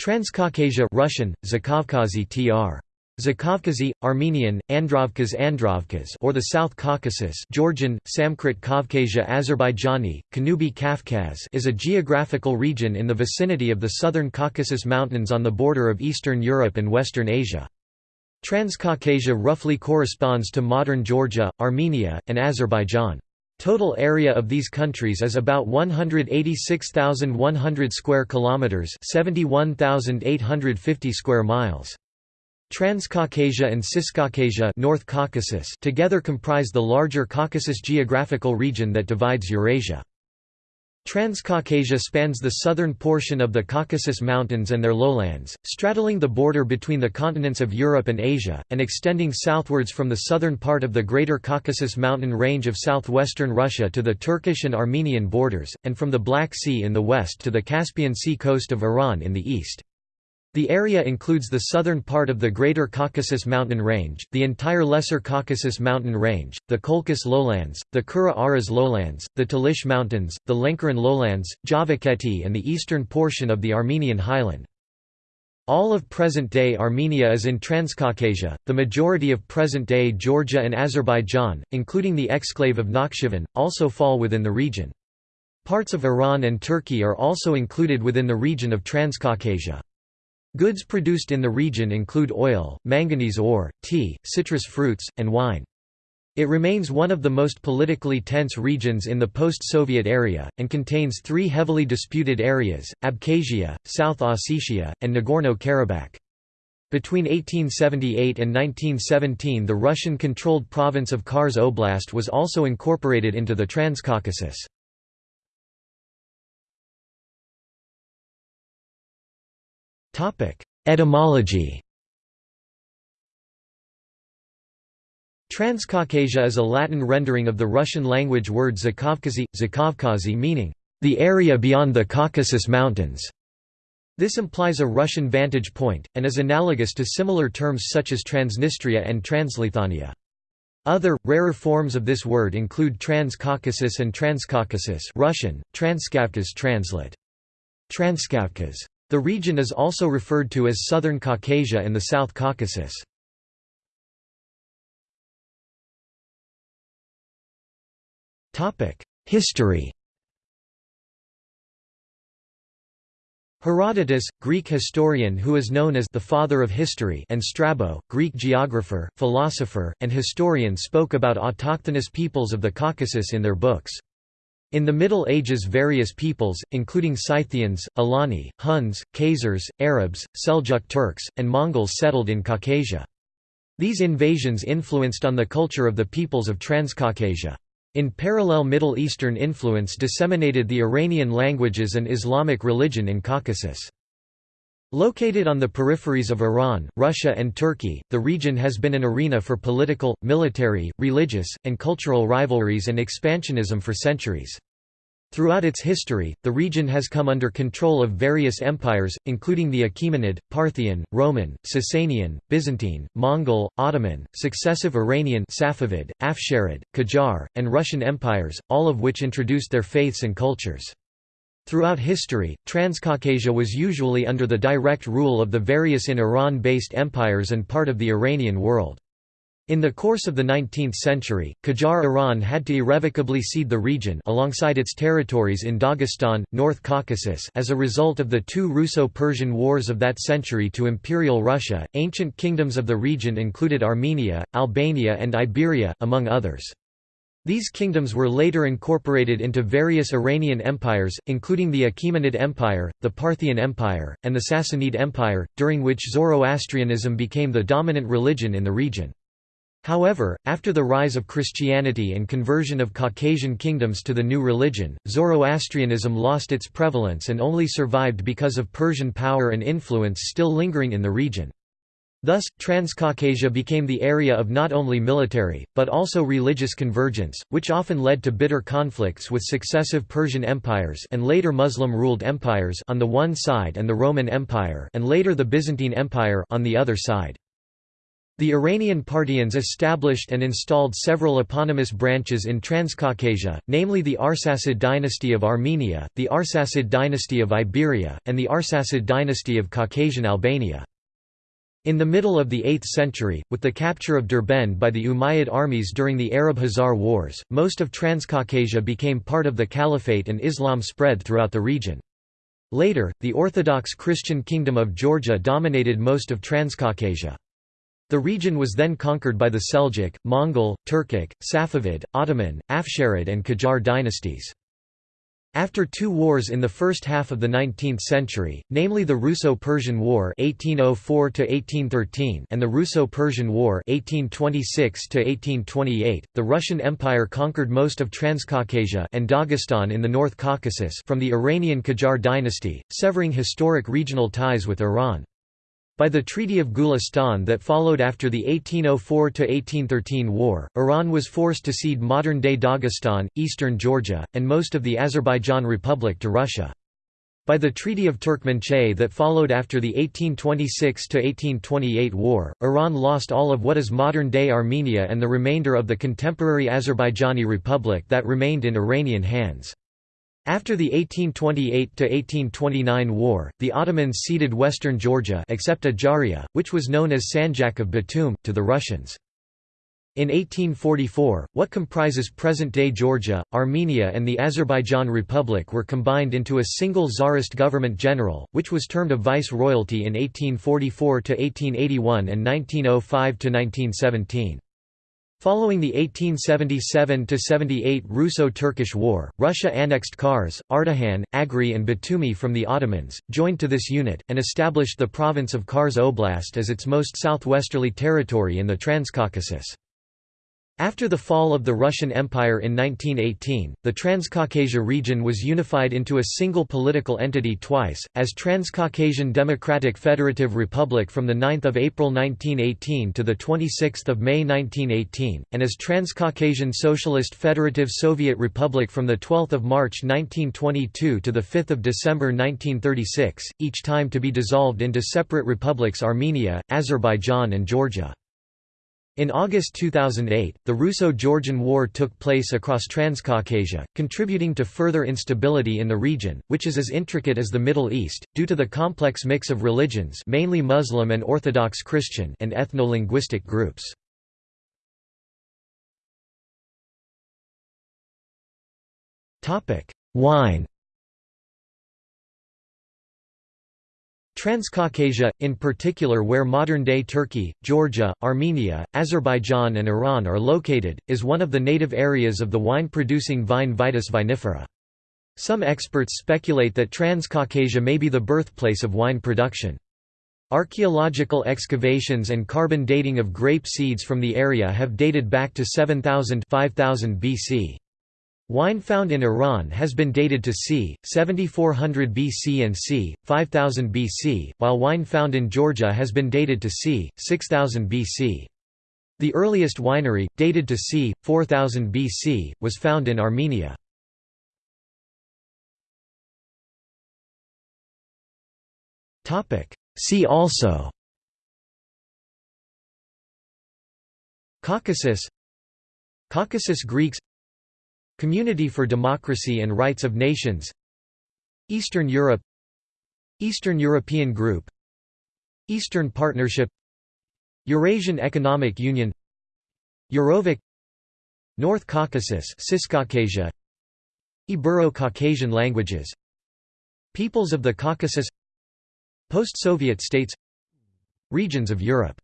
Transcaucasia Russian, Zakavkazi tr. Zakavkazi, Armenian, Androvkaz Androvkaz or the South Caucasus Georgian, Samkrit Kavkasia Azerbaijani, Kanubi Kafkaz is a geographical region in the vicinity of the southern Caucasus Mountains on the border of Eastern Europe and Western Asia. Transcaucasia roughly corresponds to modern Georgia, Armenia, and Azerbaijan. Total area of these countries is about 186,100 square kilometers, 71,850 square miles. Transcaucasia and Ciscaucasia North Caucasus together comprise the larger Caucasus geographical region that divides Eurasia. Transcaucasia spans the southern portion of the Caucasus Mountains and their lowlands, straddling the border between the continents of Europe and Asia, and extending southwards from the southern part of the Greater Caucasus mountain range of southwestern Russia to the Turkish and Armenian borders, and from the Black Sea in the west to the Caspian Sea coast of Iran in the east. The area includes the southern part of the Greater Caucasus Mountain Range, the entire Lesser Caucasus Mountain Range, the Colchis Lowlands, the Kura Aras Lowlands, the Talysh Mountains, the Lenkaran Lowlands, Javakheti and the eastern portion of the Armenian highland. All of present-day Armenia is in Transcaucasia, the majority of present-day Georgia and Azerbaijan, including the exclave of Nakhchivan, also fall within the region. Parts of Iran and Turkey are also included within the region of Transcaucasia. Goods produced in the region include oil, manganese ore, tea, citrus fruits, and wine. It remains one of the most politically tense regions in the post-Soviet area, and contains three heavily disputed areas, Abkhazia, South Ossetia, and Nagorno-Karabakh. Between 1878 and 1917 the Russian-controlled province of Kars Oblast was also incorporated into the Transcaucasus. Etymology Transcaucasia is a Latin rendering of the Russian language word Zakavkazi, Zakavkazi meaning, the area beyond the Caucasus Mountains. This implies a Russian vantage point, and is analogous to similar terms such as Transnistria and Transleithania. Other, rarer forms of this word include Transcaucasus and Transcaucasus Russian, Transkavkaz translate. Transkavkaz. The region is also referred to as Southern Caucasia and the South Caucasus. History Herodotus, Greek historian who is known as the father of history and Strabo, Greek geographer, philosopher, and historian spoke about autochthonous peoples of the Caucasus in their books. In the Middle Ages various peoples, including Scythians, Alani, Huns, Khazars, Arabs, Seljuk Turks, and Mongols settled in Caucasia. These invasions influenced on the culture of the peoples of Transcaucasia. In parallel Middle Eastern influence disseminated the Iranian languages and Islamic religion in Caucasus. Located on the peripheries of Iran, Russia and Turkey, the region has been an arena for political, military, religious, and cultural rivalries and expansionism for centuries. Throughout its history, the region has come under control of various empires, including the Achaemenid, Parthian, Roman, Sasanian, Byzantine, Mongol, Ottoman, successive Iranian Safavid, Afsharid, Qajar, and Russian empires, all of which introduced their faiths and cultures. Throughout history, Transcaucasia was usually under the direct rule of the various in Iran-based empires and part of the Iranian world. In the course of the 19th century, Qajar Iran had to irrevocably cede the region alongside its territories in Dagestan, North Caucasus as a result of the two Russo-Persian wars of that century to Imperial Russia. Ancient kingdoms of the region included Armenia, Albania and Iberia, among others. These kingdoms were later incorporated into various Iranian empires, including the Achaemenid Empire, the Parthian Empire, and the Sassanid Empire, during which Zoroastrianism became the dominant religion in the region. However, after the rise of Christianity and conversion of Caucasian kingdoms to the new religion, Zoroastrianism lost its prevalence and only survived because of Persian power and influence still lingering in the region. Thus, Transcaucasia became the area of not only military, but also religious convergence, which often led to bitter conflicts with successive Persian empires and later Muslim-ruled empires on the one side and the Roman Empire and later the Byzantine Empire on the other side. The Iranian Parthians established and installed several eponymous branches in Transcaucasia, namely the Arsacid dynasty of Armenia, the Arsacid dynasty of Iberia, and the Arsacid dynasty of Caucasian Albania. In the middle of the 8th century, with the capture of Derbend by the Umayyad armies during the Arab-Khazar Wars, most of Transcaucasia became part of the Caliphate and Islam spread throughout the region. Later, the Orthodox Christian Kingdom of Georgia dominated most of Transcaucasia. The region was then conquered by the Seljuk, Mongol, Turkic, Safavid, Ottoman, Afsharid and Qajar dynasties. After two wars in the first half of the 19th century, namely the Russo-Persian War (1804–1813) and the Russo-Persian War (1826–1828), the Russian Empire conquered most of Transcaucasia and Dagestan in the North Caucasus from the Iranian Qajar dynasty, severing historic regional ties with Iran. By the Treaty of Gulistan that followed after the 1804–1813 war, Iran was forced to cede modern-day Dagestan, eastern Georgia, and most of the Azerbaijan Republic to Russia. By the Treaty of Turkmenchay that followed after the 1826–1828 war, Iran lost all of what is modern-day Armenia and the remainder of the contemporary Azerbaijani Republic that remained in Iranian hands. After the 1828–1829 war, the Ottomans ceded western Georgia except Ajaria, which was known as Sanjak of Batum, to the Russians. In 1844, what comprises present-day Georgia, Armenia and the Azerbaijan Republic were combined into a single Tsarist government general, which was termed a vice-royalty in 1844–1881 and 1905–1917. Following the 1877–78 Russo-Turkish War, Russia annexed Kars, Ardahan, Agri and Batumi from the Ottomans, joined to this unit, and established the province of Kars Oblast as its most southwesterly territory in the Transcaucasus. After the fall of the Russian Empire in 1918, the Transcaucasia region was unified into a single political entity twice, as Transcaucasian Democratic Federative Republic from 9 April 1918 to 26 May 1918, and as Transcaucasian Socialist Federative Soviet Republic from 12 March 1922 to 5 December 1936, each time to be dissolved into separate republics Armenia, Azerbaijan and Georgia. In August 2008, the Russo-Georgian War took place across Transcaucasia, contributing to further instability in the region, which is as intricate as the Middle East, due to the complex mix of religions mainly Muslim and Orthodox Christian and ethno-linguistic groups. Wine Transcaucasia, in particular where modern-day Turkey, Georgia, Armenia, Azerbaijan and Iran are located, is one of the native areas of the wine-producing vine Vitis vinifera. Some experts speculate that Transcaucasia may be the birthplace of wine production. Archaeological excavations and carbon dating of grape seeds from the area have dated back to 7000 5000 BC. Wine found in Iran has been dated to c. 7400 BC and c. 5000 BC, while wine found in Georgia has been dated to c. 6000 BC. The earliest winery, dated to c. 4000 BC, was found in Armenia. See also Caucasus Caucasus Greeks Community for Democracy and Rights of Nations Eastern Europe Eastern European Group Eastern Partnership Eurasian Economic Union Eurovoc North Caucasus Ibero-Caucasian languages Peoples of the Caucasus Post-Soviet states Regions of Europe